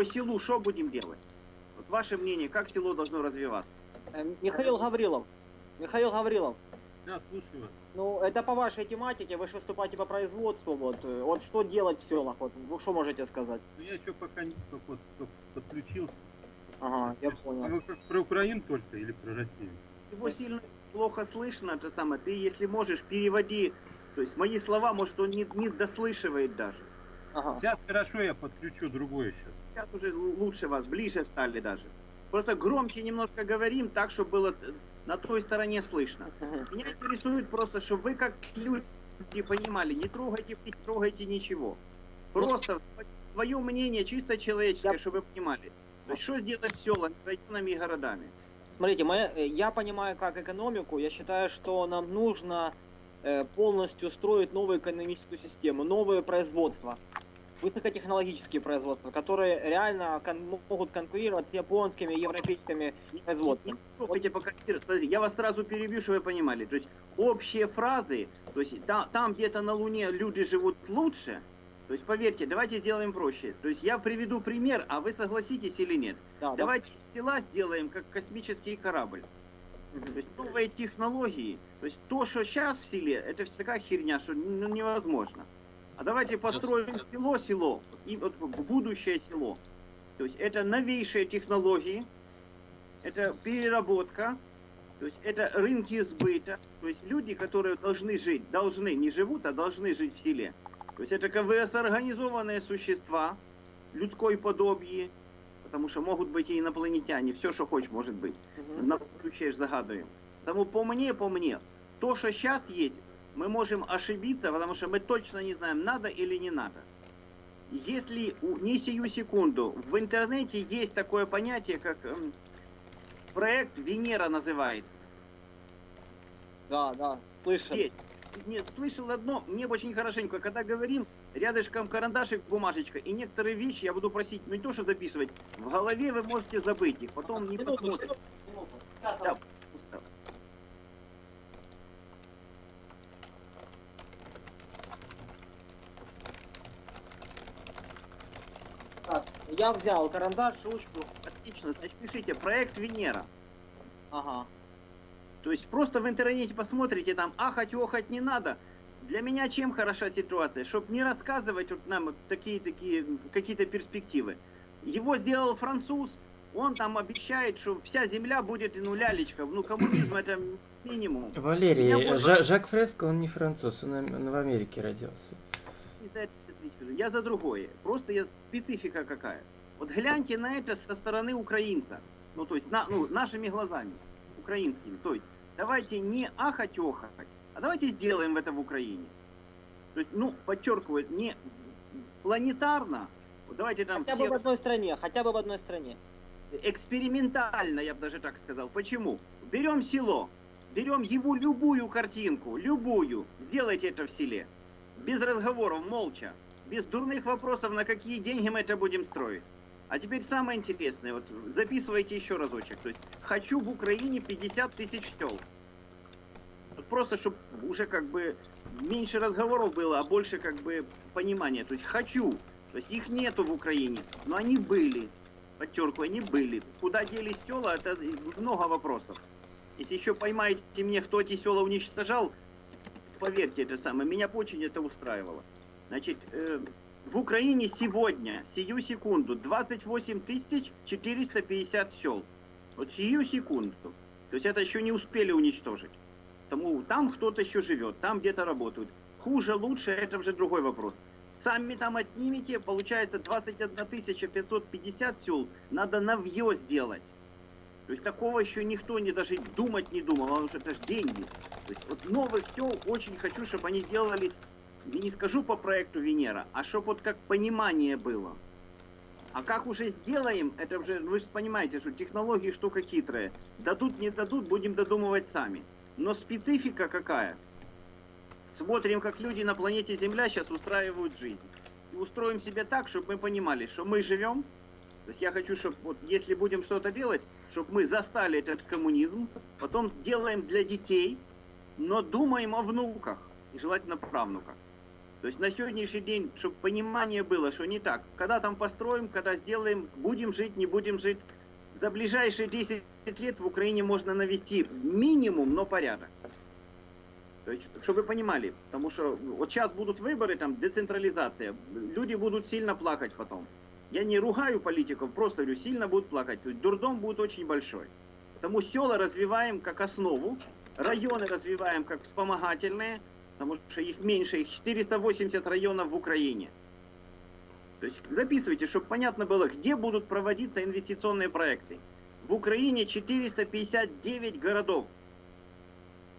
по селу что будем делать? Вот ваше мнение, как село должно развиваться? Э, Михаил Гаврилов. Михаил Гаврилов. Да, слушаю вас. Ну, это по вашей тематике, вы же выступаете по производству, вот. э, Вот что делать в селах, вот, вы что можете сказать? Ну я что пока не только вот только подключился. Ага, я А понял. вы как про Украину только или про Россию? Его сильно плохо слышно, это самое. Ты, если можешь, переводи. То есть мои слова, может, он не, не дослышивает даже. Ага. Сейчас хорошо, я подключу другое сейчас. Сейчас уже лучше вас, ближе стали даже. Просто громче немножко говорим, так, чтобы было на той стороне слышно. Меня интересует просто, чтобы вы как люди понимали, не трогайте, не трогайте ничего. Просто свое мнение чисто человеческое, Я- чтобы вы понимали. Что сделать с селами, районами и городами? Смотрите, моя- э, я понимаю как экономику, я считаю, что нам нужно э, полностью строить новую экономическую систему, новое производство, высокотехнологические производства, которые реально кон- могут конкурировать с японскими, европейскими производствами. Не трогайте пока. Смотри, я вас сразу перебью, чтобы вы понимали. То есть общие фразы, то есть та- там где-то на Луне люди живут лучше, то есть поверьте, давайте сделаем проще. То есть я приведу пример, а вы согласитесь или нет. Да, да. Давайте села сделаем как космический корабль. То есть новые технологии. То есть то, что сейчас в селе, это все такая херня, что ну, невозможно. А давайте построим село, село, и вот будущее село. То есть это новейшие технологии, это переработка, то есть это рынки сбыта, то есть люди, которые должны жить, должны, не живут, а должны жить в селе. То есть это КВС организованные существа, людской подобие, потому что могут быть и инопланетяне, все, что хочешь, может быть на будущее загадываем. Тому по мне, по мне, то, что сейчас есть, мы можем ошибиться, потому что мы точно не знаем, надо или не надо. Если не сию секунду, в интернете есть такое понятие, как эм, проект Венера называется. Да, да, слышал. Есть. Нет, слышал одно, мне очень хорошенько, когда говорим, рядышком карандашик, бумажечка, и некоторые вещи я буду просить ну, не то, что записывать, в голове вы можете забыть их, потом не посмотрите. Да. так, Я взял карандаш, ручку. Отлично, значит пишите проект Венера. Ага. То есть просто в интернете посмотрите, там ахать, охать не надо. Для меня чем хороша ситуация? Чтобы не рассказывать вот нам такие-такие какие-то перспективы. Его сделал француз, он там обещает, что вся земля будет ну лялечка. Ну коммунизм это минимум. Валерий, Жа- Жак Фреско, он не француз, он, он в Америке родился. Ответить. Я за другое. Просто я специфика какая. Вот гляньте на это со стороны украинца. Ну, то есть, на, ну, нашими глазами, украинскими. То есть, давайте не ахать охать, а давайте сделаем это в Украине. То есть, ну, подчеркиваю, не планетарно, вот давайте там Хотя бы все в одной стране, хотя бы в одной стране. экспериментально, я бы даже так сказал. Почему? Берем село, берем его любую картинку, любую, сделайте это в селе. Без разговоров, молча, без дурных вопросов, на какие деньги мы это будем строить. А теперь самое интересное, вот записывайте еще разочек. То есть хочу в Украине 50 тысяч сел. Вот просто, чтобы уже как бы меньше разговоров было, а больше как бы понимания. То есть хочу. То есть их нету в Украине, но они были подчеркиваю, они были. Куда делись села, это много вопросов. Если еще поймаете мне, кто эти села уничтожал, поверьте, это самое, меня очень это устраивало. Значит, э, в Украине сегодня, сию секунду, 28 тысяч 450 сел. Вот сию секунду. То есть это еще не успели уничтожить. Тому там кто-то еще живет, там где-то работают. Хуже, лучше, это уже другой вопрос. Сами там отнимете, получается 21 550 сел надо навье сделать. То есть такого еще никто не даже думать не думал, потому что это же деньги. То есть вот новых сел очень хочу, чтобы они делали, не скажу по проекту Венера, а чтобы вот как понимание было. А как уже сделаем, это уже, вы же понимаете, что технологии штука хитрая. Дадут, не дадут, будем додумывать сами. Но специфика какая? Смотрим, как люди на планете Земля сейчас устраивают жизнь. И устроим себе так, чтобы мы понимали, что мы живем. То есть я хочу, чтобы вот если будем что-то делать, чтобы мы застали этот коммунизм, потом делаем для детей, но думаем о внуках и желательно правнуках. То есть на сегодняшний день, чтобы понимание было, что не так. Когда там построим, когда сделаем, будем жить, не будем жить. За ближайшие 10 лет в Украине можно навести минимум, но порядок. То есть, чтобы вы понимали, потому что вот сейчас будут выборы, там, децентрализация, люди будут сильно плакать потом. Я не ругаю политиков, просто говорю, сильно будут плакать. То есть дурдом будет очень большой. Потому села развиваем как основу, районы развиваем как вспомогательные, потому что их меньше, их 480 районов в Украине. То есть записывайте, чтобы понятно было, где будут проводиться инвестиционные проекты. В Украине 459 городов.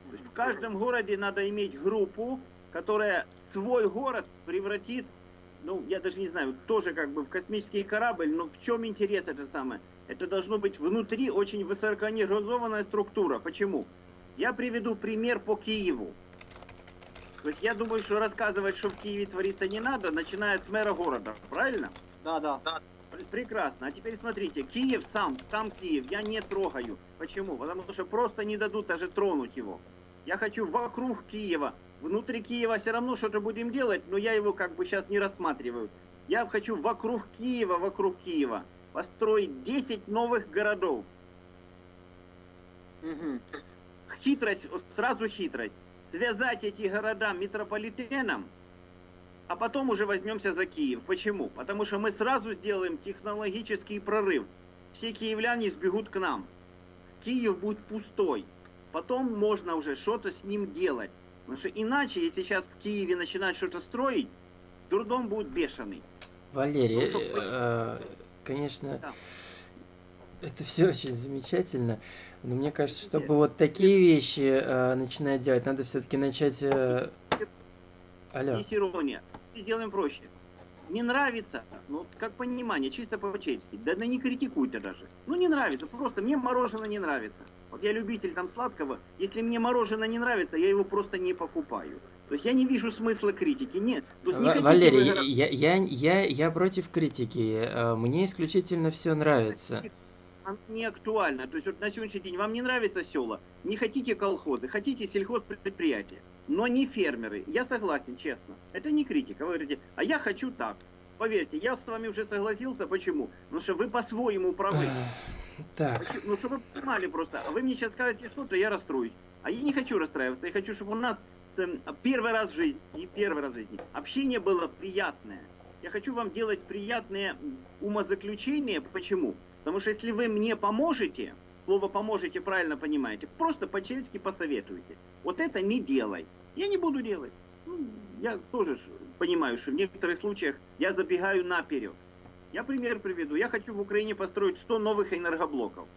То есть в каждом городе надо иметь группу, которая свой город превратит, ну, я даже не знаю, тоже как бы в космический корабль, но в чем интерес это самое? Это должно быть внутри очень высокоорганизованная структура. Почему? Я приведу пример по Киеву. То есть я думаю, что рассказывать, что в Киеве творится не надо, начиная с мэра города. Правильно? Да, да. Пр- Прекрасно. А теперь смотрите, Киев сам, сам Киев, я не трогаю. Почему? Потому что просто не дадут даже тронуть его. Я хочу вокруг Киева. Внутри Киева все равно что-то будем делать, но я его как бы сейчас не рассматриваю. Я хочу вокруг Киева, вокруг Киева построить 10 новых городов. Мгм. Хитрость, сразу хитрость. Связать эти города метрополитеном, а потом уже возьмемся за Киев. Почему? Потому что мы сразу сделаем технологический прорыв. Все киевляне сбегут к нам. Киев будет пустой. Потом можно уже что-то с ним делать. Потому что иначе, если сейчас в Киеве начинать что-то строить, дурдом будет бешеный. Валерий, Ну, что, э, конечно, Да. Это все очень замечательно, но мне кажется, чтобы вот такие вещи э, начинать делать, надо все-таки начать... э, Алло. Есть ирония. Сделаем проще. Не нравится, ну, как понимание, чисто по-честски. Да, да не критикуйте даже. Ну, не нравится, просто мне мороженое не нравится. Вот я любитель там сладкого, если мне мороженое не нравится, я его просто не покупаю. То есть я не вижу смысла критики, нет. Не Валерий, вы я, горо- я, я, я, я против критики. э, Мне исключительно все нравится. Оно не актуально. То есть вот на сегодняшний день вам не нравится села, не хотите колхозы, хотите сельхозпредприятия, но не фермеры. Я согласен, честно. Это не критика. Вы говорите, а я хочу так. Поверьте, я с вами уже согласился. Почему? Потому что вы по-своему правы. Так, Ну, чтобы вы понимали просто. А вы мне сейчас скажете что-то, я расстроюсь. А я не хочу расстраиваться. Я хочу, чтобы у нас эм, первый раз в жизни, и первый раз в жизни, общение было приятное. Я хочу вам делать приятные м, умозаключения. Почему? Потому что если вы мне поможете, слово поможете правильно понимаете, просто по-человечески посоветуете. Вот это не делай. Я не буду делать. Ну, я тоже понимаю, что в некоторых случаях я забегаю наперед. Я пример приведу. Я хочу в Украине построить 100 новых энергоблоков.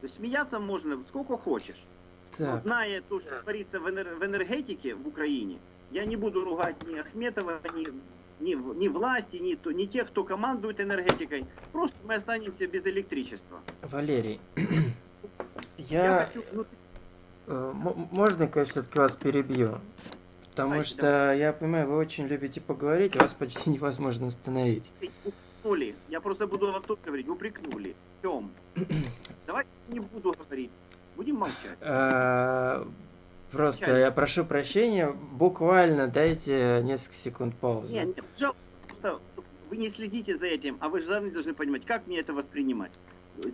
То есть смеяться можно сколько хочешь. Так. Зная то, что творится в энергетике в Украине, я не буду ругать ни Ахметова, ни, ни, ни власти, ни, ни тех, кто командует энергетикой. Просто мы останемся без электричества. Валерий, Я, я... хочу внутри- э, Можно, конечно, все-таки вас перебью? Потому Давайте, что, я понимаю, вы очень любите поговорить, вас почти невозможно остановить. упрекнули. Я просто буду вам тут говорить. Упрекнули. В чем? Давайте не буду говорить. Будем молчать. Просто Чай. я прошу прощения, буквально дайте несколько секунд паузы. Не, не, пожалуйста, вы не следите за этим, а вы же сами должны понимать, как мне это воспринимать.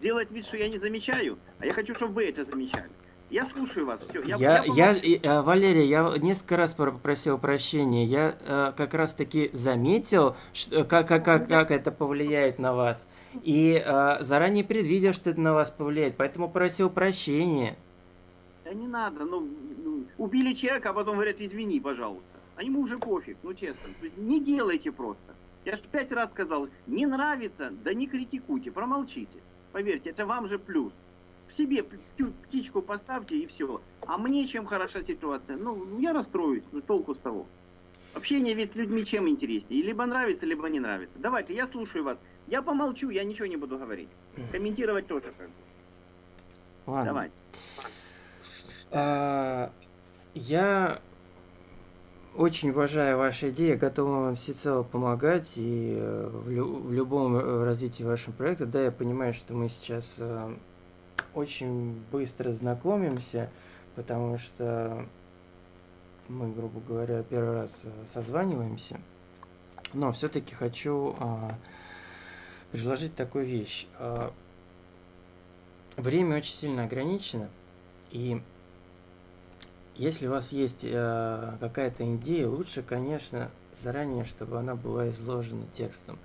Делать вид, что я не замечаю, а я хочу, чтобы вы это замечали. Я слушаю вас. Все, я, Я, я, и, э, Валерий, я несколько раз пр- попросил прощения. Я э, как раз таки заметил, что, как, как, как, как это повлияет на вас. И э, заранее предвидел, что это на вас повлияет. Поэтому просил прощения. Да не надо, ну, убили человека, а потом говорят, извини, пожалуйста. А ему уже пофиг, ну честно. Не делайте просто. Я же пять раз сказал, не нравится, да не критикуйте, промолчите. Поверьте, это вам же плюс. В себе птичку поставьте и все. А мне чем хороша ситуация? Ну, я расстроюсь, ну толку с того. Общение ведь с людьми чем интереснее? Либо нравится, либо не нравится. Давайте, я слушаю вас. Я помолчу, я ничего не буду говорить. Комментировать тоже как бы. Ладно. Давай. А, я очень уважаю ваши идеи, готов вам всецело помогать и э, в, лю- в любом э, развитии вашего проекта. Да, я понимаю, что мы сейчас э, очень быстро знакомимся, потому что мы, грубо говоря, первый раз созваниваемся. Но все-таки хочу а, предложить такую вещь. А, время очень сильно ограничено, и если у вас есть а, какая-то идея, лучше, конечно, заранее, чтобы она была изложена текстом.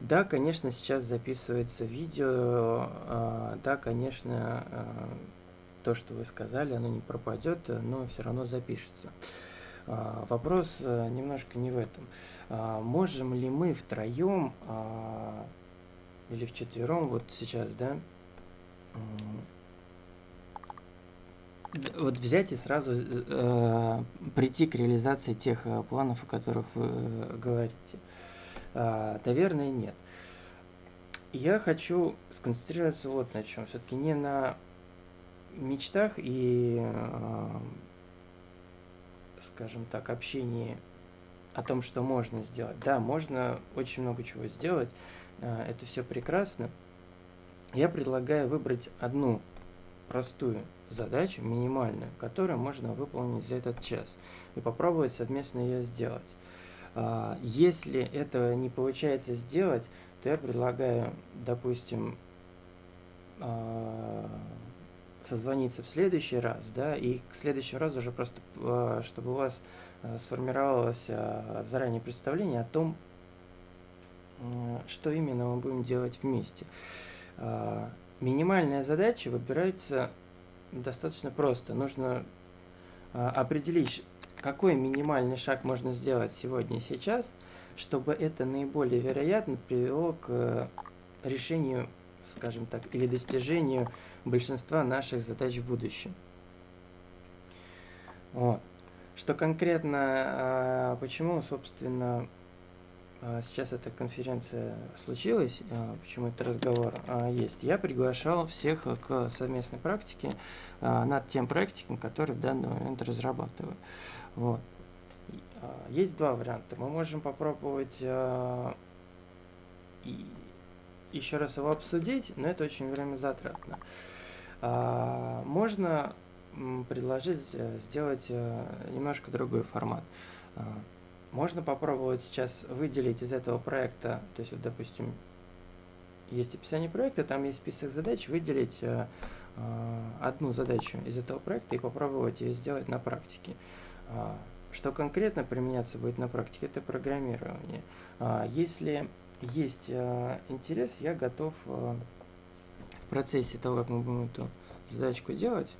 Да, конечно, сейчас записывается видео, а, да, конечно, а, то, что вы сказали, оно не пропадет, но все равно запишется. А, вопрос а, немножко не в этом. А, можем ли мы втроем а, или вчетвером, вот сейчас, да, вот взять и сразу э, прийти к реализации тех э, планов, о которых вы э, говорите? Э, наверное, нет. Я хочу сконцентрироваться вот на чем. Все-таки не на мечтах и, э, скажем так, общении о том, что можно сделать. Да, можно очень много чего сделать. Э, это все прекрасно. Я предлагаю выбрать одну простую задачу, минимальную, которую можно выполнить за этот час и попробовать совместно ее сделать. А, если этого не получается сделать, то я предлагаю, допустим, а, созвониться в следующий раз, да, и к следующему разу уже просто, а, чтобы у вас сформировалось заранее представление о том, что именно мы будем делать вместе. Минимальная задача выбирается достаточно просто. Нужно а, определить, какой минимальный шаг можно сделать сегодня и сейчас, чтобы это наиболее вероятно привело к решению, скажем так, или достижению большинства наших задач в будущем. Вот. Что конкретно, а, почему, собственно, сейчас эта конференция случилась, а, почему этот разговор а, есть, я приглашал всех к совместной практике над тем проектиком, который в данный момент разрабатываю. Вот. Есть два варианта. Мы можем попробовать еще раз его обсудить, но это очень время затратно. Можно предложить э, сделать э, немножко другой формат. Можно попробовать сейчас выделить из этого проекта, то есть, вот, допустим, есть описание проекта, там есть список задач, выделить э, э, одну задачу из этого проекта и попробовать ее сделать на практике. Э, что конкретно применяться будет на практике, это программирование. Э, если есть э, интерес, я готов э, в процессе того, как мы будем эту задачку делать,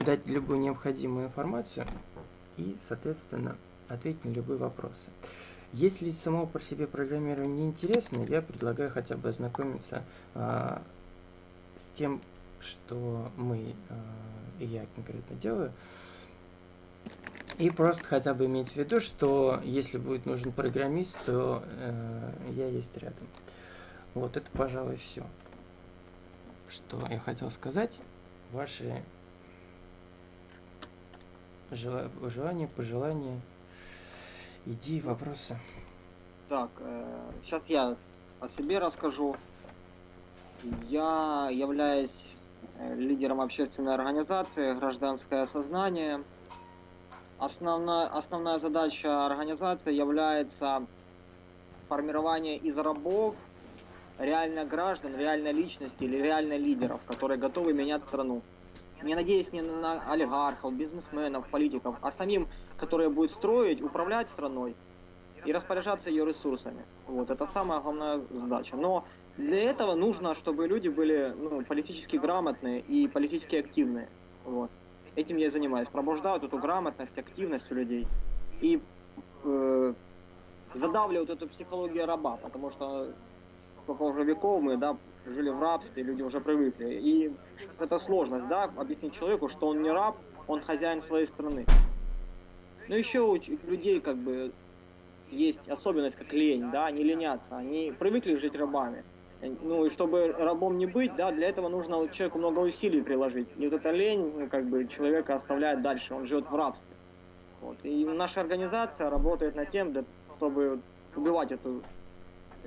дать любую необходимую информацию и, соответственно, ответить на любые вопросы. Если само по себе программирование не интересно, я предлагаю хотя бы ознакомиться а, с тем, что мы а, я конкретно делаю, и просто хотя бы иметь в виду, что если будет нужен программист, то э, я есть рядом. Вот это, пожалуй, все, что я хотел сказать. Ваши желания, пожелания, идеи, вопросы. Так, э, сейчас я о себе расскажу. Я являюсь э, лидером общественной организации «Гражданское сознание». Основная, основная задача организации является формирование из рабов реально граждан, реально личности или реально лидеров, которые готовы менять страну не надеясь не на олигархов, бизнесменов, политиков, а самим, которые будут строить, управлять страной и распоряжаться ее ресурсами. Вот, это самая главная задача. Но для этого нужно, чтобы люди были ну, политически грамотные и политически активные. Вот. Этим я и занимаюсь. Пробуждаю эту грамотность, активность у людей. И э, задавливают эту психологию раба, потому что сколько уже веков мы, да, жили в рабстве, люди уже привыкли. И это сложность, да, объяснить человеку, что он не раб, он хозяин своей страны. Но еще у людей как бы есть особенность, как лень, да, они ленятся, они привыкли жить рабами. Ну и чтобы рабом не быть, да, для этого нужно человеку много усилий приложить. И вот эта лень, ну, как бы человека оставляет дальше, он живет в рабстве. Вот. И наша организация работает над тем, чтобы убивать эту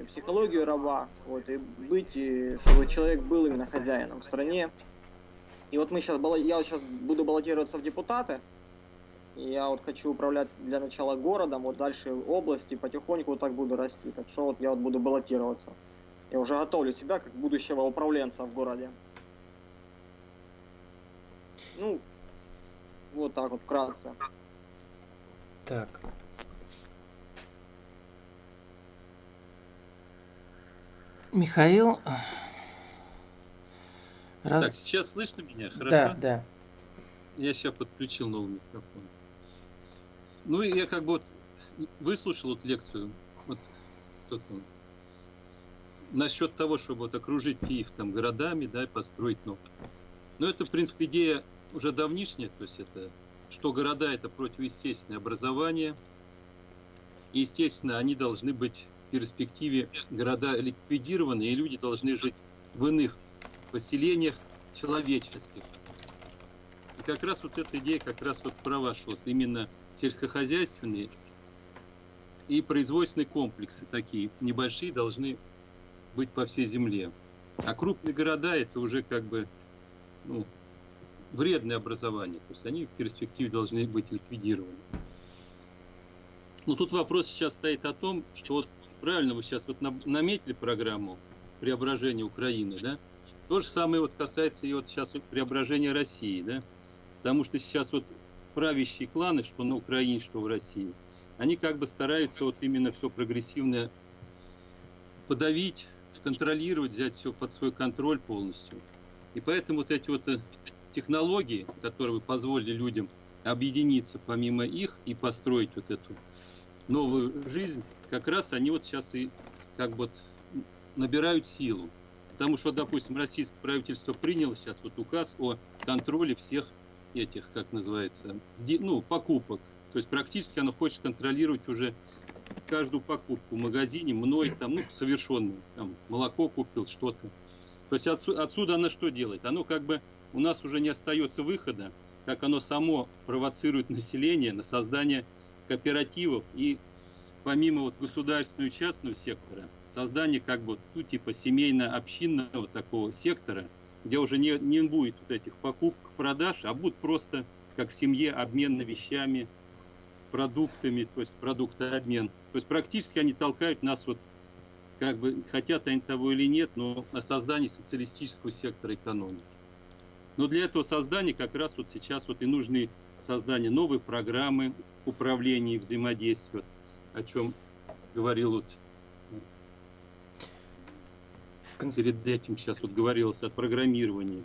психологию раба, вот, и быть, и чтобы человек был именно хозяином в стране. И вот мы сейчас, я сейчас буду баллотироваться в депутаты. И я вот хочу управлять для начала городом, вот дальше области, потихоньку вот так буду расти. Так что вот я вот буду баллотироваться. Я уже готовлю себя как будущего управленца в городе. Ну, вот так вот вкратце. Так. Михаил. Раз- Так, сейчас слышно меня? Хорошо? Да, да. Я сейчас подключил новый микрофон. Ну, я как бы вот выслушал вот лекцию, вот кто там, насчет того, чтобы вот окружить Киев там городами, да, и построить новые. Но это, в принципе, идея уже давнишняя, то есть это, что города это противоестественное образование, и, естественно, они должны быть перспективе города ликвидированы, и люди должны жить в иных поселениях человеческих. И как раз вот эта идея как раз вот про ваши вот именно сельскохозяйственные и производственные комплексы такие небольшие должны быть по всей земле. А крупные города это уже как бы ну, вредное образование. То есть они в перспективе должны быть ликвидированы. Но тут вопрос сейчас стоит о том, что вот правильно вы сейчас вот на- наметили программу преображения Украины, да? То же самое вот касается и вот сейчас вот преображения России, да? Потому что сейчас вот правящие кланы, что на Украине, что в России, они как бы стараются вот именно все прогрессивное подавить, контролировать, взять все под свой контроль полностью. И поэтому вот эти вот э, технологии, которые позволили людям объединиться помимо их и построить вот эту новую жизнь, как раз они вот сейчас и как бы набирают силу. Потому что, допустим, российское правительство приняло сейчас вот указ о контроле всех этих, как называется, ну, покупок. То есть практически оно хочет контролировать уже каждую покупку в магазине, мной там, ну, совершенную, там, молоко купил, что-то. То есть отсу- отсюда оно что делает? Оно как бы, у нас уже не остается выхода, как оно само провоцирует население на создание кооперативов и помимо вот государственного и частного сектора, создание как бы, ну, типа семейно-общинного такого сектора, где уже не, не будет вот этих покупок, продаж, а будут просто как в семье обмен на вещами, продуктами, то есть продуктообмен. То есть практически они толкают нас вот, как бы, хотят они того или нет, но на создание социалистического сектора экономики. Но для этого создания как раз вот сейчас вот и нужны создание новой программы управления и взаимодействия, о чем говорил вот перед этим сейчас вот говорилось о программировании,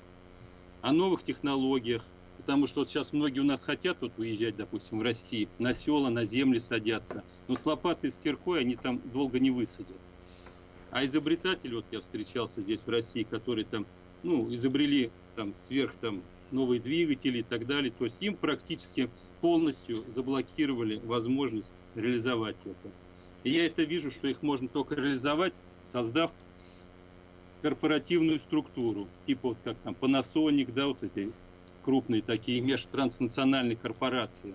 о новых технологиях, потому что вот сейчас многие у нас хотят вот уезжать, допустим, в России, на села, на земли садятся, но с лопатой, с киркой они там долго не высадят. А изобретатели, вот я встречался здесь в России, которые там, ну, изобрели там сверх там новые двигатели и так далее, то есть им практически полностью заблокировали возможность реализовать это. И я это вижу, что их можно только реализовать, создав корпоративную структуру, типа вот как там Panasonic, да, вот эти крупные такие межтранснациональные корпорации.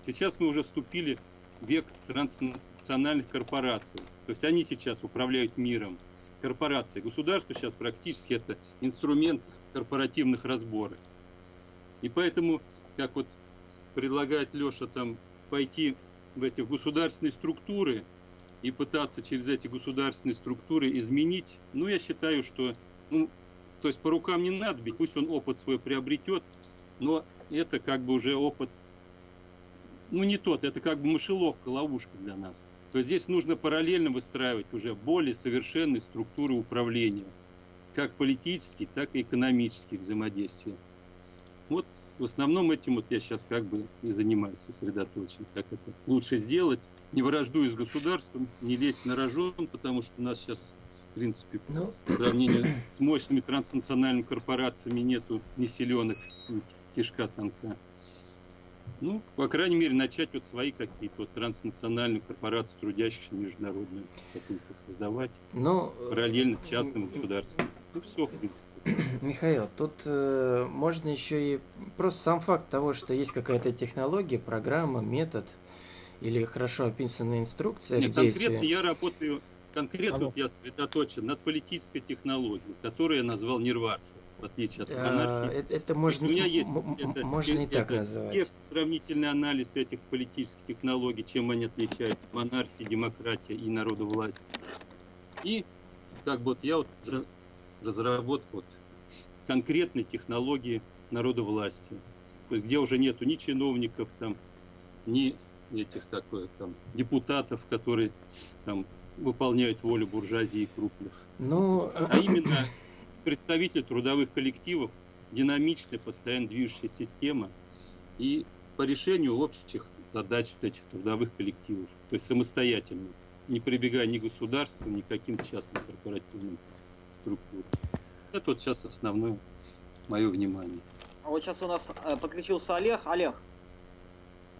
Сейчас мы уже вступили в век транснациональных корпораций. То есть они сейчас управляют миром. Корпорации. Государство сейчас практически это инструмент корпоративных разборок. И поэтому, как вот предлагает Леша там пойти в эти государственные структуры, и пытаться через эти государственные структуры изменить, ну, я считаю, что, ну, то есть по рукам не надо бить, пусть он опыт свой приобретет, но это как бы уже опыт, ну, не тот, это как бы мышеловка, ловушка для нас. То есть здесь нужно параллельно выстраивать уже более совершенные структуры управления, как политические, так и экономические взаимодействия. Вот в основном этим вот я сейчас как бы и занимаюсь сосредоточен, как это лучше сделать, не враждуя с государством, не лезть на рожон, потому что у нас сейчас, в принципе, Ну, в сравнении с мощными транснациональными корпорациями нету ни селенок, ни кишка танка. Ну, по крайней мере, начать вот свои какие-то вот транснациональные корпорации, трудящиеся международные, какие-то создавать, ну, параллельно частным и государственным. Ну, все, в принципе. Михаил, тут э, можно еще и просто сам факт того, что есть какая-то технология, программа, метод или хорошо описанная инструкция Нет, к конкретно я работаю, конкретно Алло. вот я сосредоточен над политической технологией, которую я назвал Нирварфер. В отличие от Э, монархии. это, это То есть можно, у меня есть это- можно и это так называть. текст, сравнительный анализ этих политических технологий, чем они отличаются, монархия, демократия и народовластие. И как бы вот я вот разработку вот конкретной технологии народовластия, то есть где уже нету ни чиновников там, ни этих такой там депутатов, которые там выполняют волю буржуазии крупных Ну, а именно представители трудовых коллективов, динамичная, постоянно движущая система и по решению общих задач вот этих трудовых коллективов, то есть самостоятельно, не прибегая ни к государству, ни к каким частным корпоративным структурам. Это вот сейчас основное мое внимание. А вот сейчас у нас э, подключился Олег. Олег,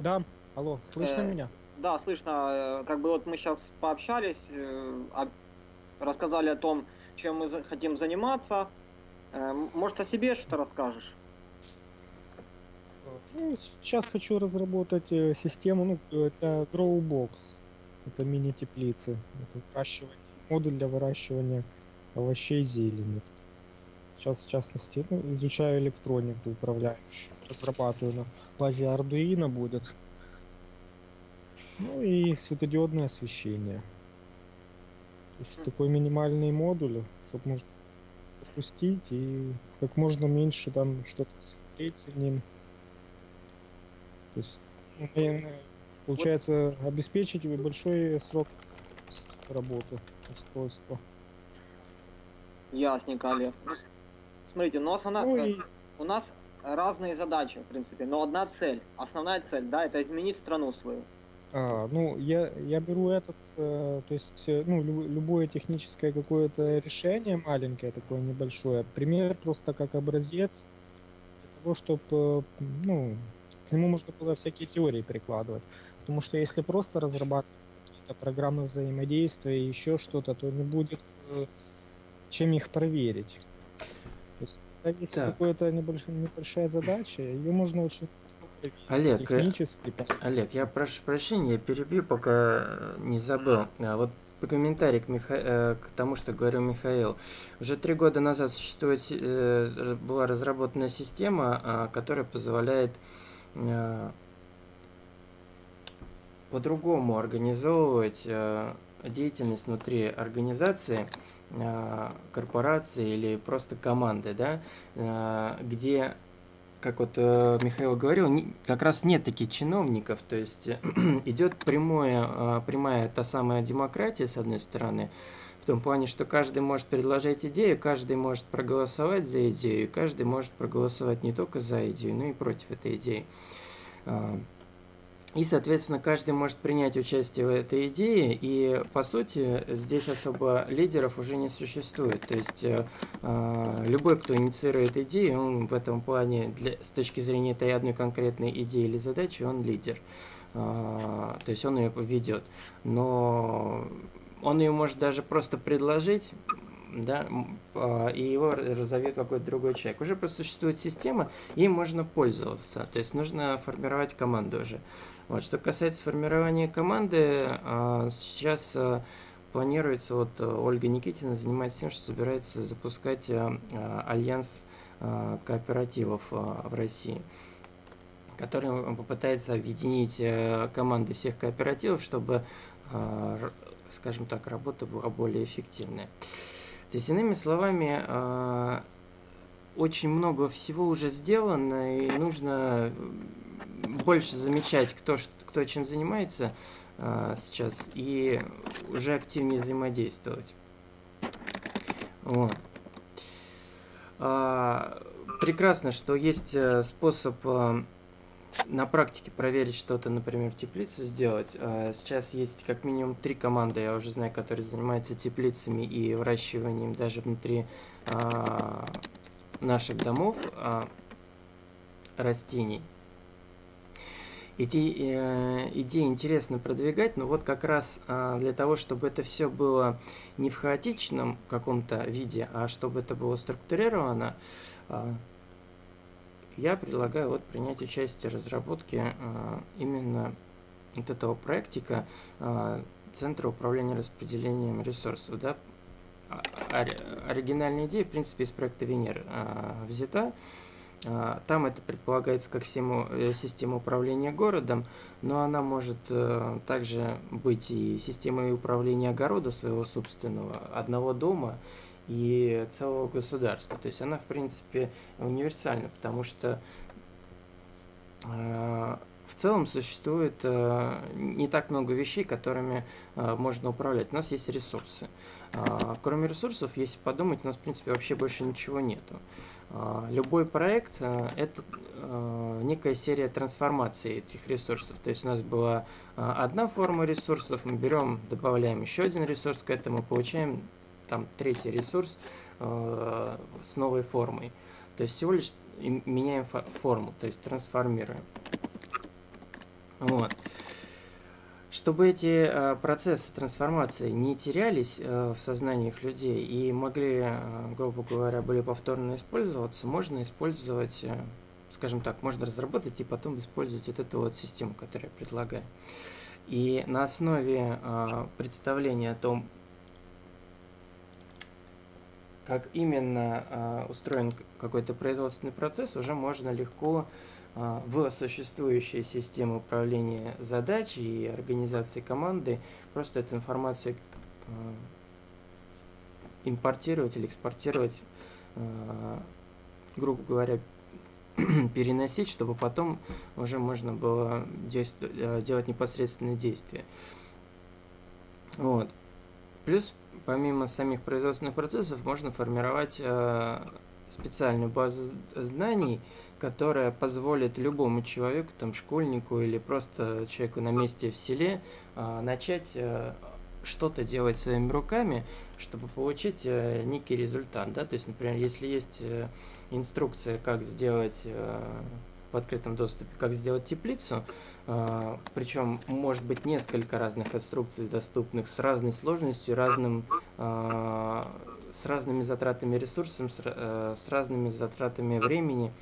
Да, алло, слышно Э, меня? да, слышно. э, Как бы вот мы сейчас пообщались, э, рассказали о том, чем мы хотим заниматься. Э, Может, о себе что-то расскажешь? Ну, сейчас хочу разработать э, систему, ну, это Growbox. Это мини-теплицы. Это выращивание, модуль для выращивания овощей и зелени. Сейчас, в частности, ну, изучаю электронику управляющую. Разрабатываю на базе Arduino будет. Ну и светодиодное освещение. Есть такой минимальный модуль, чтобы можно запустить и как можно меньше там что-то смотреть за ним. То есть, ну, получается, обеспечить большой срок работы устройства. Ясненько, Олег. Ну, с- Смотрите, ну, основна- Ну э, и у нас разные задачи, в принципе, но одна цель. Основная цель, да, это изменить страну свою. А, ну, я, я беру этот, э, то есть, э, ну, лю- любое техническое какое-то решение маленькое, такое небольшое, пример просто как образец для того, чтобы, ну, к нему можно было всякие теории прикладывать. Потому что если просто разрабатывать какие-то программы взаимодействия и еще что-то, то не будет э, чем их проверить. То есть, Так. какая-то небольшая, небольшая задача, ее можно очень Олег, э, Олег, я прошу прощения, я перебью, пока э, не забыл. А вот по комментарий к, Миха- э, к тому, что говорил Михаил. Уже три года назад существует, была разработана система, а, которая позволяет по-другому организовывать деятельность внутри организации, корпорации или просто команды, да, где как вот э, Михаил говорил, не- как раз нет таких чиновников, то есть э, идет прямое, э, прямая та самая демократия, с одной стороны, в том плане, что каждый может предложить идею, каждый может проголосовать за идею, каждый может проголосовать не только за идею, но и против этой идеи. А, И, соответственно, каждый может принять участие в этой идее, и, по сути, здесь особо лидеров уже не существует. То есть, э, а, любой, кто инициирует идею, он в этом плане, для, с точки зрения этой одной конкретной идеи или задачи, он лидер. А, То есть, он ее ведет. Но он ее может даже просто предложить, да, а, и его разовьет какой-то другой человек. Уже просто существует система, им можно пользоваться. То есть нужно формировать команду уже. Вот. Что касается формирования команды, а, сейчас а, планируется, вот а, Ольга Никитина занимается тем, что собирается запускать а, альянс кооперативов в России который попытается объединить э, команды всех кооперативов, чтобы, скажем так, работа была более эффективная. То есть, иными словами, а, очень много всего уже сделано, и нужно больше замечать, кто, кто чем занимается а, сейчас, и уже активнее взаимодействовать. Вот. А, прекрасно, что есть э, способ на практике проверить что-то, например, теплицу сделать. А, Сейчас есть как минимум три команды, я уже знаю, которые занимаются теплицами и выращиванием даже внутри а, наших домов а, растений. Эти э, идеи интересно продвигать, но вот как раз а, для того, чтобы это все было не в хаотичном каком-то виде, а чтобы это было структурировано, а, я предлагаю вот принять участие в разработке а, именно вот этого проектика а, Центра управления распределением ресурсов, да, а- ори- оригинальная идея, в принципе, из проекта Венер а, взята. Там это предполагается как э, система управления городом, но она может э, также быть и системой управления огорода своего собственного, одного дома и целого государства. То есть она, в принципе, универсальна, потому что э, в целом существует э, не так много вещей, которыми э, можно управлять. У нас есть ресурсы. А, Кроме ресурсов, если подумать, у нас, в принципе, вообще больше ничего нету. А, Любой проект э, – это э, некая серия трансформаций этих ресурсов. То есть у нас была э, одна форма ресурсов, мы берем, добавляем еще один ресурс к этому, получаем там третий ресурс э, с новой формой. То есть всего лишь меняем фо- форму, то есть трансформируем. Вот. Чтобы эти э, процессы трансформации не терялись э, в сознаниях людей и могли, э, грубо говоря, были повторно использоваться, можно использовать, э, скажем так, можно разработать и потом использовать вот эту вот систему, которую я предлагаю. И на основе э, представления о том, как именно э, устроен какой-то производственный процесс, уже можно легко э, в существующие системы управления задач и организации команды просто эту информацию э, импортировать или экспортировать, грубо говоря, переносить, чтобы потом уже можно было делать непосредственные действия. Вот. Плюс, помимо самих производственных процессов, можно формировать э, специальную базу знаний, которая позволит любому человеку, там, школьнику или просто человеку на месте в селе э, начать э, что-то делать своими руками, чтобы получить некий результат, да, то есть, например, если есть инструкция, как сделать в открытом доступе, как сделать теплицу, причем может быть несколько разных инструкций доступных с разной сложностью, разным, э, с разными затратами ресурсов, э, с разными затратами времени.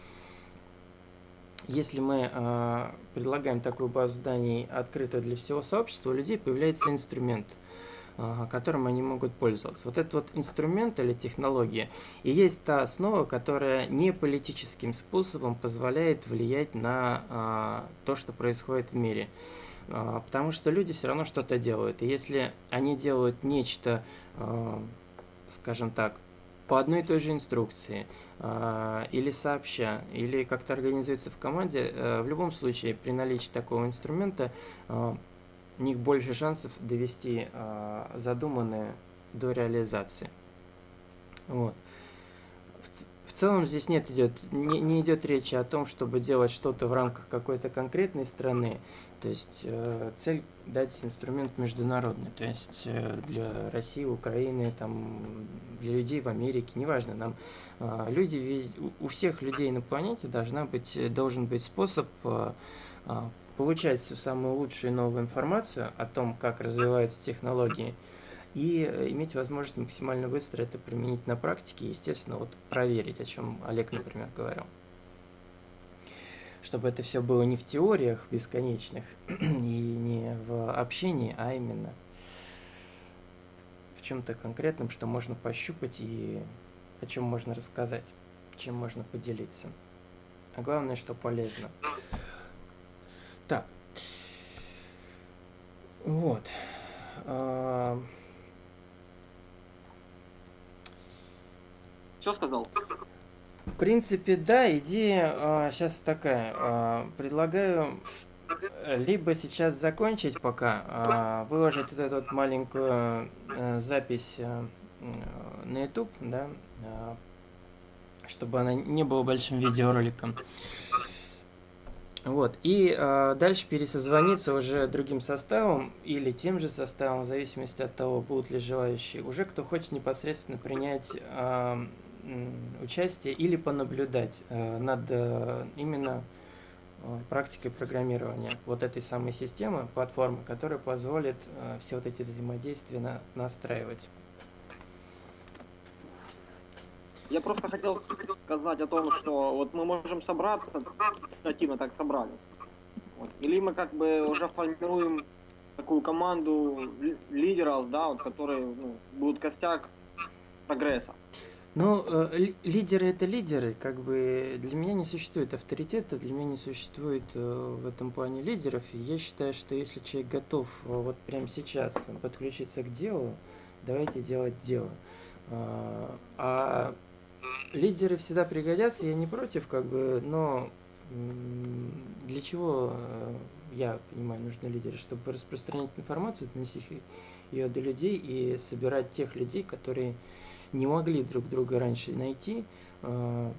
Если мы э, предлагаем такую базу знаний открытую для всего сообщества, у людей появляется инструмент, которым они могут пользоваться. Вот этот вот инструмент или технология и есть та основа, которая не политическим способом позволяет влиять на а, то, что происходит в мире. А, потому что люди все равно что-то делают. И если они делают нечто, а, скажем так, по одной и той же инструкции, а, или сообща, или как-то организуется в команде, э, в любом случае при наличии такого инструмента а, у них больше шансов довести а, задуманное до реализации. Вот. В, в целом здесь нет идет не, не идет речи о том, чтобы делать что-то в рамках какой-то конкретной страны. То есть э, цель дать инструмент международный, то есть э, для России, Украины, там для людей в Америке, неважно, нам э, люди вез- у- всех людей на планете должна быть э, должен быть способ э, э, получать всю самую лучшую и новую информацию о том, как развиваются технологии, и э, иметь возможность максимально быстро это применить на практике и, естественно, вот проверить, о чем Олег, например, говорил. Чтобы это все было не в теориях бесконечных и не в общении, а именно в чем-то конкретном, что можно пощупать и о чем можно рассказать, чем можно поделиться. А главное, что полезно. Так. Вот. А, Все сказал? В принципе, да, идея сейчас такая. а, предлагаю э, либо сейчас закончить пока, а, выложить вот эту вот маленькую э, запись м, на YouTube, да, а, чтобы она не была большим видеороликом. Вот, и э, дальше пересозвониться уже другим составом или тем же составом, в зависимости от того, будут ли желающие, уже кто хочет непосредственно принять э, участие или понаблюдать э, над э, именно э, практикой программирования вот этой самой системы, платформы, которая позволит э, все вот эти взаимодействия на- настраивать. Я просто хотел сказать о том, что вот мы можем собраться, активно так собрались. Вот. Или мы как бы уже формируем такую команду ли- лидеров, да, вот, которые ну, будут костяк прогресса. Ну, э, ли- лидеры это лидеры, как бы для меня не существует авторитета, для меня не существует э, в этом плане лидеров. Я считаю, что если человек готов э, вот прямо сейчас подключиться к делу, давайте делать дело. А, А лидеры всегда пригодятся, я не против, как бы, но для чего э, я понимаю, нужны лидеры, чтобы распространять информацию, доносить ее до людей и собирать тех людей, которые не могли друг друга раньше найти, э,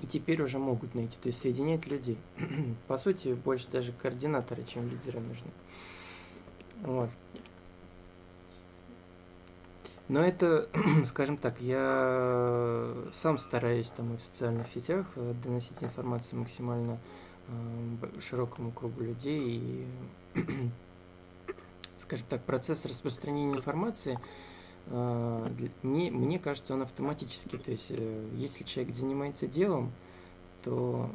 и теперь уже могут найти, то есть соединять людей. По сути, больше даже координаторы, чем лидеры нужны. Вот. Но это, скажем так, я сам стараюсь там и в социальных сетях э, доносить информацию максимально э, широкому кругу людей. И, скажем так, процесс распространения информации э, мне, мне кажется, он автоматический. То есть, если человек занимается делом, то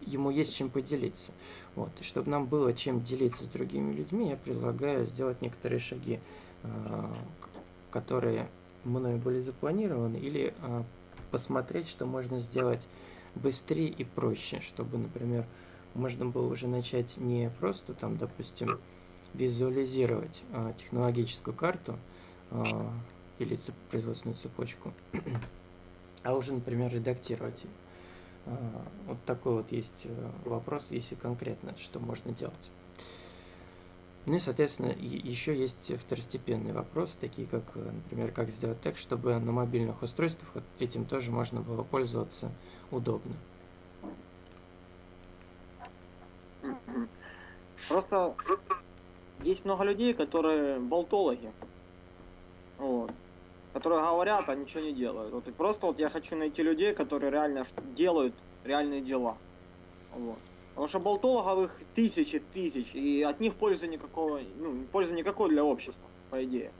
ему есть чем поделиться. Вот. И чтобы нам было чем делиться с другими людьми, я предлагаю сделать некоторые шаги, которые мною были запланированы, или э, посмотреть, что можно сделать быстрее и проще, чтобы, например, можно было уже начать не просто там, допустим, визуализировать э, технологическую карту э, или цеп- производственную цепочку, а уже, например, редактировать ее. А, Вот такой вот есть э, вопрос, если конкретно, что можно делать. Ну и, соответственно, еще есть второстепенные вопросы, такие как, э, например, как сделать так, чтобы на мобильных устройствах этим тоже можно было пользоваться удобно. Просто есть много людей, которые болтологи. Вот. Которые говорят, а ничего не делают. Вот и просто вот я хочу найти людей, которые реально делают реальные дела. Вот. Потому что болтологов их тысячи тысяч, и от них пользы никакого, ну, пользы никакой для общества, по идее.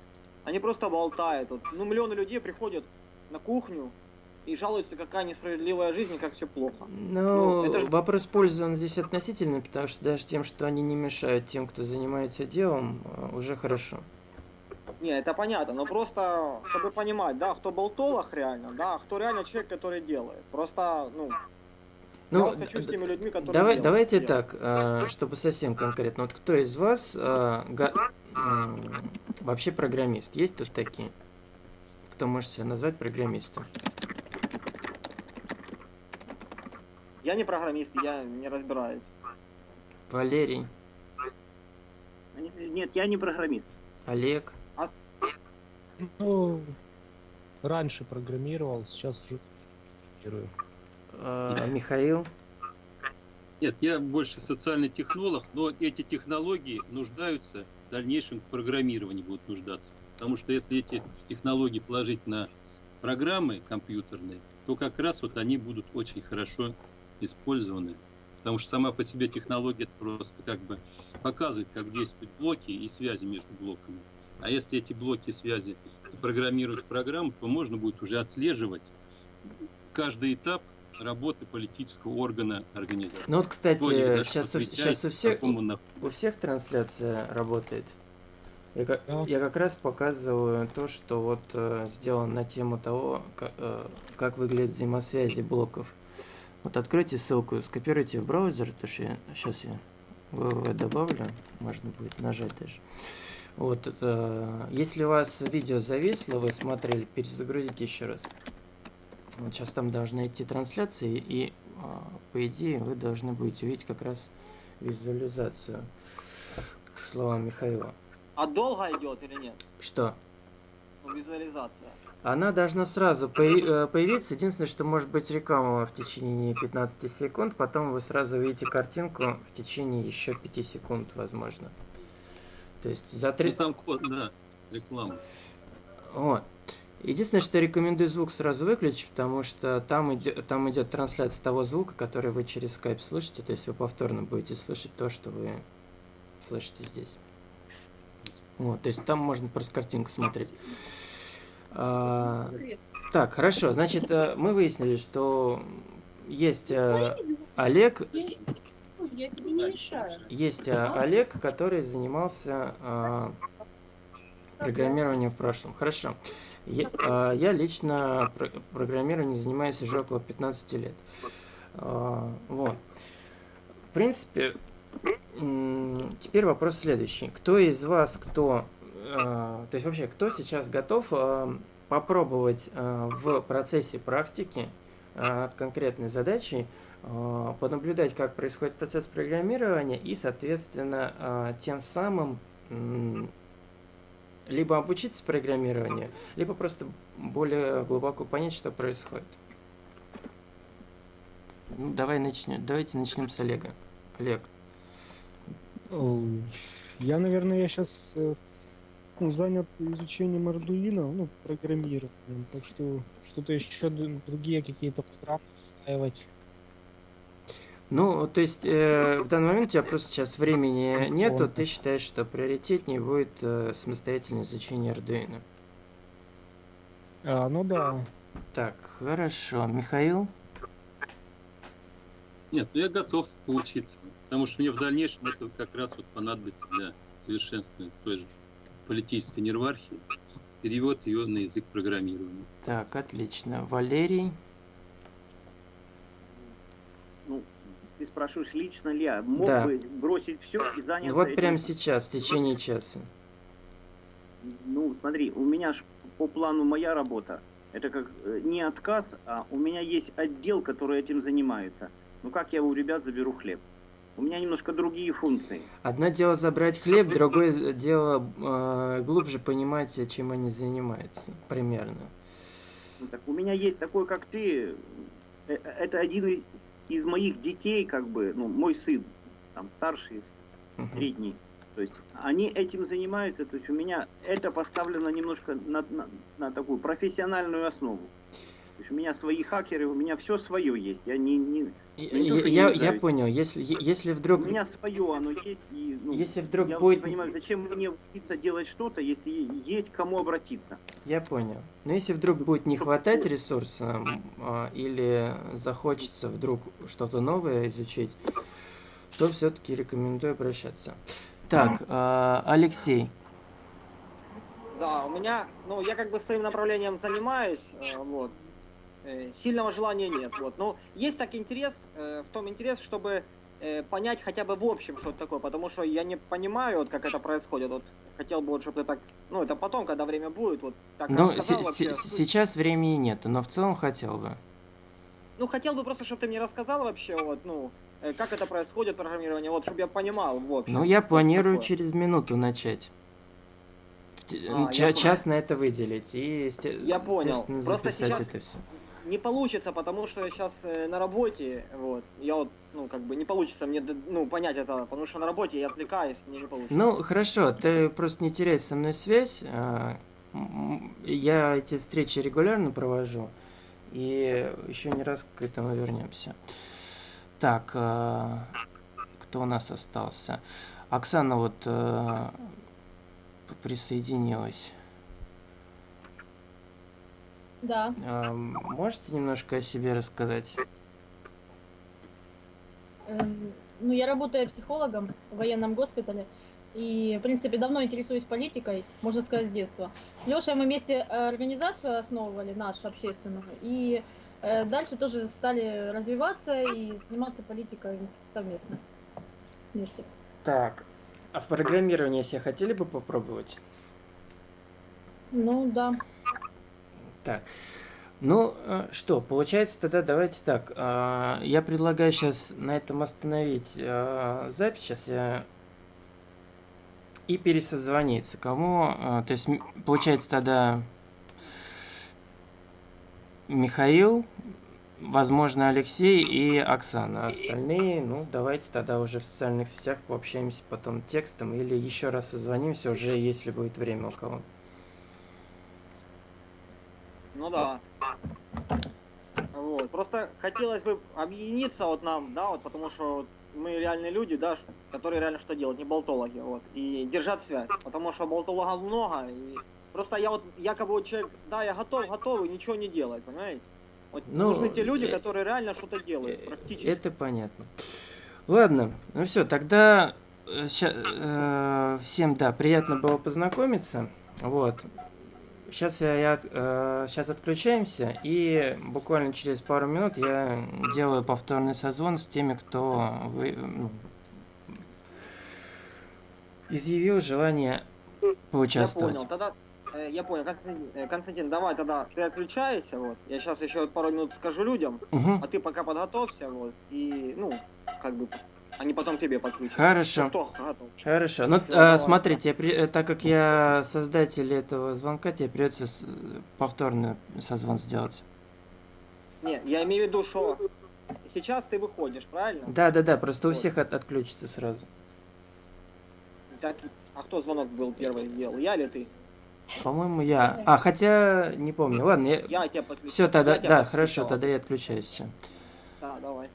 Они просто болтают. Вот, ну, миллионы людей приходят на кухню и жалуются, какая несправедливая жизнь и как все плохо. Ну, Ну, это ж- вопрос пользы, он здесь относительный, потому что даже тем, что они не мешают тем, кто занимается делом, э, уже хорошо. Не, это понятно, но просто, чтобы понимать, да, кто болтолог реально, да, а кто реально человек, который делает. Просто, ну, я Ну, вот хочу с теми людьми, которые Давай, делают давайте дело. так, э, чтобы совсем конкретно. Вот кто из вас э, га- м, вообще программист? Есть тут такие? Кто может себя назвать программистом? Я не программист, я не разбираюсь. Валерий, Нет, я не программист. Олег, Ну, раньше программировал, сейчас уже программирую. Э, Михаил. Нет, я больше социальный технолог, но эти технологии нуждаются в дальнейшем к программированию будут нуждаться. Потому что если эти технологии положить на программы компьютерные, то как раз вот они будут очень хорошо использованы. Потому что сама по себе технология просто как бы показывает, как действуют блоки и связи между блоками. А если эти блоки и связи запрограммировать в программу, то можно будет уже отслеживать каждый этап работы политического органа организации. Ну вот, кстати, сейчас, у, сейчас у всех, у всех трансляция работает. Я, ка- Да. я как раз показываю то, что вот э, сделано на тему того, ка- э, как выглядят взаимосвязи блоков. Вот откройте ссылку, скопируйте в браузер, то что я сейчас я www добавлю, можно будет нажать даже. Вот, это, если у вас видео зависло, вы смотрели, перезагрузите еще раз. Вот сейчас там должны идти трансляции, и а, по идее вы должны будете увидеть как раз визуализацию к словам Михаила. А долго идет или нет? Что? Ну, визуализация. Она должна сразу э, появиться. Единственное, что может быть реклама в течение 15 секунд, потом вы сразу увидите картинку в течение еще 5 секунд, возможно. То есть за Ну, три... там код, да, реклама. Вот. Единственное, что рекомендую звук сразу выключить, потому что там идет, там идет трансляция того звука, который вы через скайп слышите, то есть вы повторно будете слышать то, что вы слышите здесь. Вот, то есть там можно просто картинку смотреть. А, так, хорошо, значит, э, мы выяснили, что есть э, Олег, Я тебе не мешаю. есть э, Олег, который занимался Программирование в прошлом. Хорошо. Я, а, я лично про- программированием занимаюсь уже около 15 лет. А, вот. В принципе, теперь вопрос следующий. Кто из вас, кто... а, то есть вообще, кто сейчас готов попробовать в процессе практики над конкретной задачей а, понаблюдать, как происходит процесс программирования и, соответственно, тем самым либо обучиться программированию, либо просто более глубоко понять, что происходит. Ну, давай начнем. Давайте начнем с Олега. Олег. Я, наверное, я сейчас занят изучением Arduino, ну, программированием, так что что-то еще другие какие-то программы осваивать. Ну, то есть э, в данный момент у тебя просто сейчас времени нету, ты считаешь, что приоритетнее будет э, самостоятельное изучение Arduino. А, ну да. Так, хорошо. Михаил? Нет, ну я готов поучиться, потому что мне в дальнейшем это как раз вот понадобится для совершенствования той же политической нервархии, перевод ее на язык программирования. Так, отлично. Валерий? Ну, ты спрашиваешь, лично ли я мог Да. бы бросить все и заняться Вот этим? прямо сейчас, в течение часа. Ну, смотри, у меня ж по плану моя работа. Это как э, не отказ, а у меня есть отдел, который этим занимается. Ну как я у ребят заберу хлеб? У меня немножко другие функции. Одно дело забрать хлеб, другое дело э, глубже понимать, чем они занимаются. Примерно. Ну, так у меня есть такой, как ты. Э, э, Это один из моих детей, как бы, ну, мой сын, там, старший, Мгм. средний. То есть они этим занимаются, то есть у меня это поставлено немножко на, на, на такую профессиональную основу. То есть у меня свои хакеры, у меня все свое есть. Я не, не, Я, не что не я, я понял. Если, если вдруг... У меня свое оно есть. И, ну, Если вдруг я будет- не понимаю, зачем мне учиться делать что-то, если есть к кому обратиться. Я понял. Но если вдруг будет не хватать ресурса а, или захочется вдруг что-то новое изучить, то все-таки рекомендую обращаться. Так, а, Алексей. Да, у меня, ну, я как бы своим направлением занимаюсь, э, вот. Э, Сильного желания нет, вот. Но есть так интерес, э, в том интерес, чтобы э, понять хотя бы в общем, что это такое, потому что я не понимаю, вот как это происходит, вот. Хотел бы, вот, чтобы ты так, ну, это потом, когда время будет, вот так Ну, рассказал вообще сейчас времени нету, но в целом хотел бы. Ну, хотел бы просто, чтобы ты мне рассказал вообще, вот, ну, как это происходит, программирование, вот, чтобы я понимал, в общем. Ну, я планирую такое. через минуту начать. А, я ча- понял. час на это выделить и, Я понял. естественно, Просто записать сейчас- это все. Не получится, потому что я сейчас на работе, вот, я вот, ну, как бы не получится мне, ну, понять это, потому что на работе я отвлекаюсь, мне не получится. Ну, хорошо, ты просто не теряй со мной связь. а, Я эти встречи регулярно провожу. И еще не раз к этому вернемся. Так, а, кто у нас остался? Оксана вот а, присоединилась. Да, А, Можете немножко о себе рассказать? эм, ну я работаю психологом в военном госпитале. И, в принципе, давно интересуюсь политикой, можно сказать, с детства. С Лешей мы вместе э, организацию основывали, нашу общественную. И э, дальше тоже стали развиваться и заниматься политикой совместно. Вместе. Так, а в программировании все хотели бы попробовать? Ну да. Так, ну э, что, получается тогда давайте так. а, Я предлагаю сейчас на этом остановить а, запись. Сейчас я и пересозвониться. Кому? а, То есть получается тогда Михаил, возможно Алексей и Оксана. А Остальные, ну давайте тогда уже в социальных сетях пообщаемся потом текстом или еще раз созвонимся уже, если будет время у кого. Ну да. Вот. Просто хотелось бы объединиться вот нам, да, вот потому что вот мы реальные люди, да, которые реально что делают, не болтологи, вот, и держать связь, потому что болтологов много, и просто я вот якобы вот человек, да, я готов, готов, и ничего не делать, понимаете? Вот Ну, нужны те люди, э, которые реально что-то делают, Э, практически. Это понятно. Ладно, ну все, тогда э, э, всем, да, приятно было познакомиться. Вот. Сейчас я, я сейчас отключаемся, и буквально через пару минут я делаю повторный созвон с теми, кто вы, ну, изъявил желание Я поучаствовать. понял. Тогда э, я понял. Константин, э, Константин, давай тогда ты отключайся, вот. Я сейчас еще пару минут скажу людям, Мгм. а ты пока подготовься, вот. И, ну, как бы, они потом тебе подключат. Хорошо. Кто? Хорошо. Ну, давай. смотрите, при- э, так как я создатель этого звонка, тебе придется с- повторный созвон сделать. Не, я имею в виду, что сейчас ты выходишь, правильно? Да, да, да, просто у Вот. всех от- отключится сразу. Так, а кто звонок был первый сделал? Я или ты? По-моему, я. А, хотя не помню. Ладно, я... Я тебя подключил. Все, тогда, Я да, подключал. хорошо, тогда я отключаюсь. Да, давай.